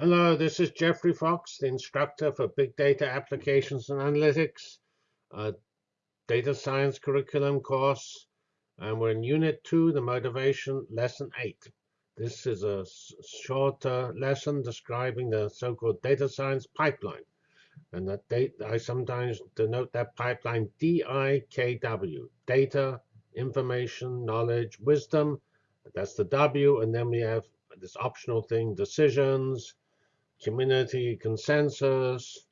Hello, this is Geoffrey Fox, the instructor for Big Data Applications and Analytics, a data science curriculum course, and we're in Unit 2, the motivation, Lesson 8. This is a short uh, lesson describing the so-called data science pipeline. And that I sometimes denote that pipeline DIKW, data, information, knowledge, wisdom. That's the W, and then we have this optional thing, decisions, community consensus,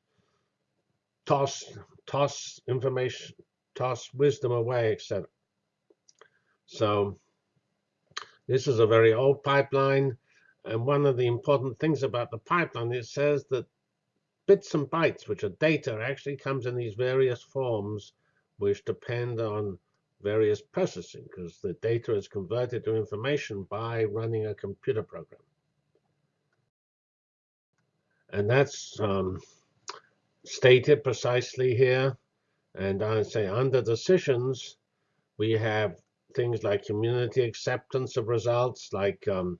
toss, toss information, toss wisdom away, etc. So this is a very old pipeline. And one of the important things about the pipeline, it says that bits and bytes, which are data, actually comes in these various forms, which depend on various processing, because the data is converted to information by running a computer program. And that's um, stated precisely here. And I say under decisions, we have things like community acceptance of results, like um,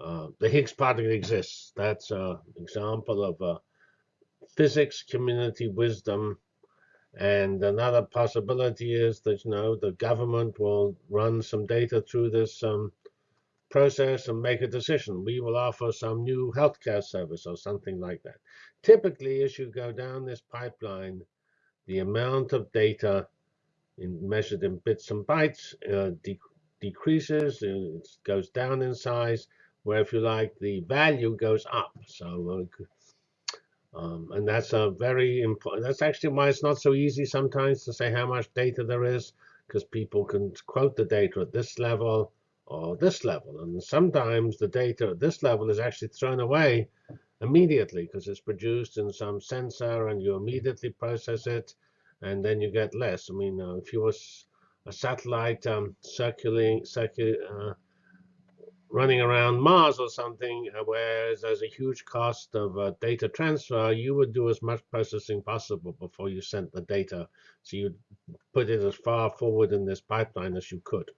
uh, the Higgs particle exists. That's an example of a physics community wisdom. And another possibility is that you know the government will run some data through this um, process and make a decision. We will offer some new healthcare service or something like that. Typically, as you go down this pipeline, the amount of data in, measured in bits and bytes uh, de decreases, it goes down in size, where if you like, the value goes up. So, uh, um, and that's a very important, that's actually why it's not so easy sometimes to say how much data there is, because people can quote the data at this level, or this level. And sometimes the data at this level is actually thrown away immediately because it's produced in some sensor and you immediately process it and then you get less. I mean, uh, if you was a satellite um, circulating, circul uh, running around Mars or something, uh, where there's a huge cost of uh, data transfer, you would do as much processing possible before you sent the data. So you put it as far forward in this pipeline as you could.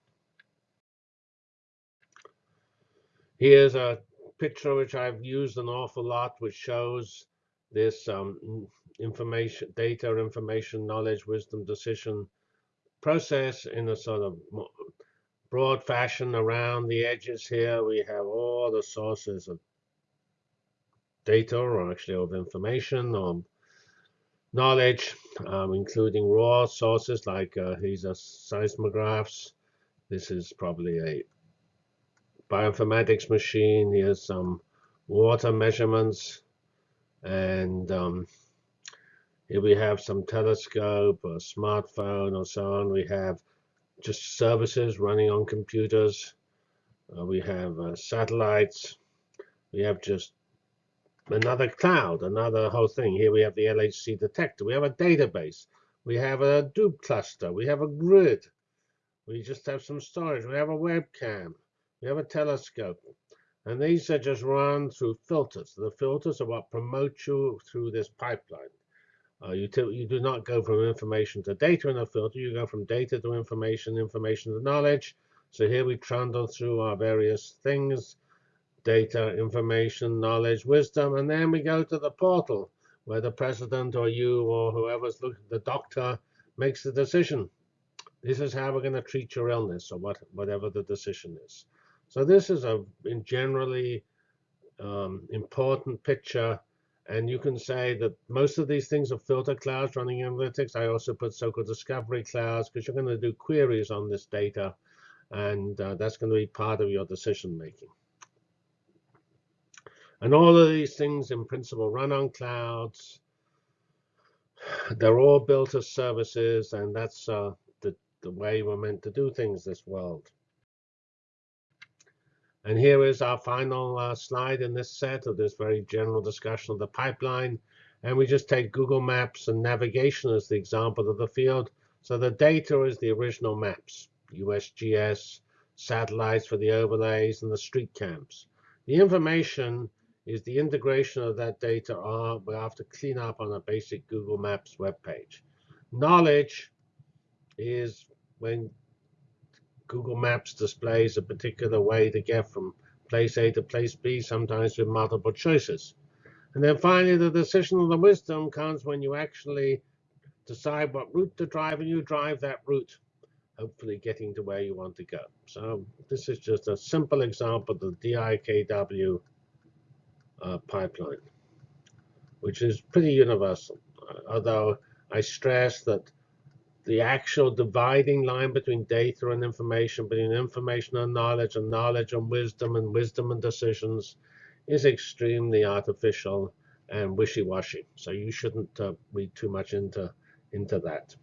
Here's a picture which I've used an awful lot, which shows this um, information, data, information, knowledge, wisdom, decision process in a sort of broad fashion around the edges here. We have all the sources of data, or actually of information, or knowledge, um, including raw sources like uh, these are seismographs. This is probably a bioinformatics machine. Here's some water measurements. And um, here we have some telescope, a smartphone, or so on. We have just services running on computers. Uh, we have uh, satellites. We have just another cloud, another whole thing. Here we have the LHC detector. We have a database. We have a Hadoop cluster. We have a grid. We just have some storage. We have a webcam. We have a telescope. And these are just run through filters. The filters are what promote you through this pipeline. Uh, you, you do not go from information to data in a filter. You go from data to information, information to knowledge. So here we trundle through our various things, data, information, knowledge, wisdom, and then we go to the portal where the president or you or whoever's looking, the doctor makes the decision. This is how we're going to treat your illness or what, whatever the decision is. So this is a generally um, important picture. And you can say that most of these things are filter clouds running analytics. I also put so-called discovery clouds because you're going to do queries on this data. And uh, that's going to be part of your decision making. And all of these things in principle run on clouds. They're all built as services, and that's uh, the, the way we're meant to do things this world. And here is our final uh, slide in this set of this very general discussion of the pipeline. And we just take Google Maps and navigation as the example of the field. So the data is the original maps, USGS, satellites for the overlays, and the street cams. The information is the integration of that data we have to clean up on a basic Google Maps web page. Knowledge is when Google Maps displays a particular way to get from place A to place B, sometimes with multiple choices. And then finally, the decision of the wisdom comes when you actually decide what route to drive and you drive that route, hopefully getting to where you want to go. So this is just a simple example of the DIKW uh, pipeline, which is pretty universal. Uh, although I stress that the actual dividing line between data and information, between information and knowledge, and knowledge and wisdom, and wisdom and decisions, is extremely artificial and wishy-washy. So you shouldn't uh, read too much into into that.